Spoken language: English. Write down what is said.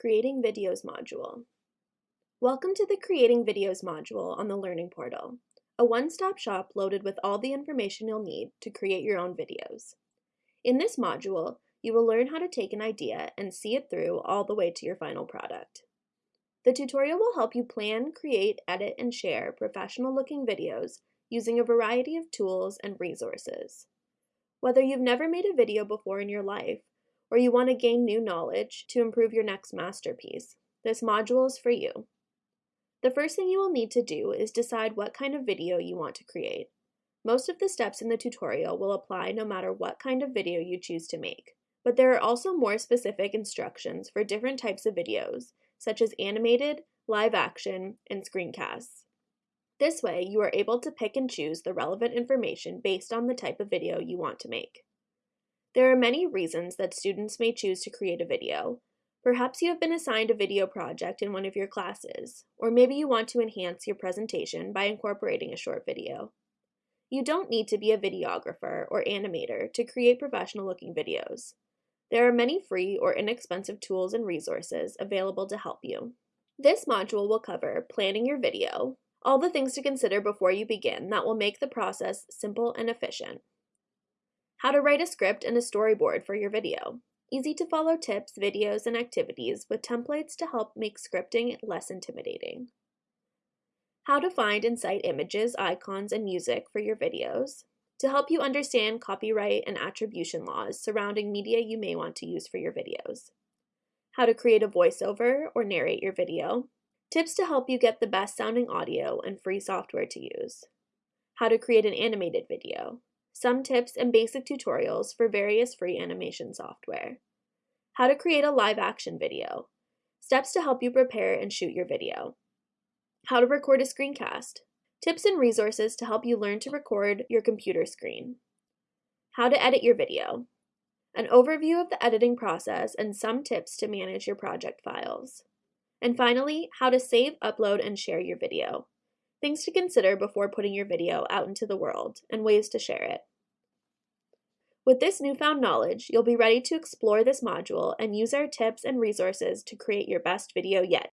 Creating Videos module. Welcome to the Creating Videos module on the Learning Portal, a one-stop shop loaded with all the information you'll need to create your own videos. In this module, you will learn how to take an idea and see it through all the way to your final product. The tutorial will help you plan, create, edit, and share professional-looking videos using a variety of tools and resources. Whether you've never made a video before in your life, or you want to gain new knowledge to improve your next masterpiece, this module is for you. The first thing you will need to do is decide what kind of video you want to create. Most of the steps in the tutorial will apply no matter what kind of video you choose to make, but there are also more specific instructions for different types of videos, such as animated, live action, and screencasts. This way, you are able to pick and choose the relevant information based on the type of video you want to make. There are many reasons that students may choose to create a video. Perhaps you have been assigned a video project in one of your classes, or maybe you want to enhance your presentation by incorporating a short video. You don't need to be a videographer or animator to create professional looking videos. There are many free or inexpensive tools and resources available to help you. This module will cover planning your video, all the things to consider before you begin that will make the process simple and efficient. How to write a script and a storyboard for your video. Easy to follow tips, videos, and activities with templates to help make scripting less intimidating. How to find and cite images, icons, and music for your videos. To help you understand copyright and attribution laws surrounding media you may want to use for your videos. How to create a voiceover or narrate your video. Tips to help you get the best sounding audio and free software to use. How to create an animated video some tips and basic tutorials for various free animation software. How to create a live action video. Steps to help you prepare and shoot your video. How to record a screencast. Tips and resources to help you learn to record your computer screen. How to edit your video. An overview of the editing process and some tips to manage your project files. And finally, how to save, upload, and share your video. Things to consider before putting your video out into the world, and ways to share it. With this newfound knowledge, you'll be ready to explore this module and use our tips and resources to create your best video yet.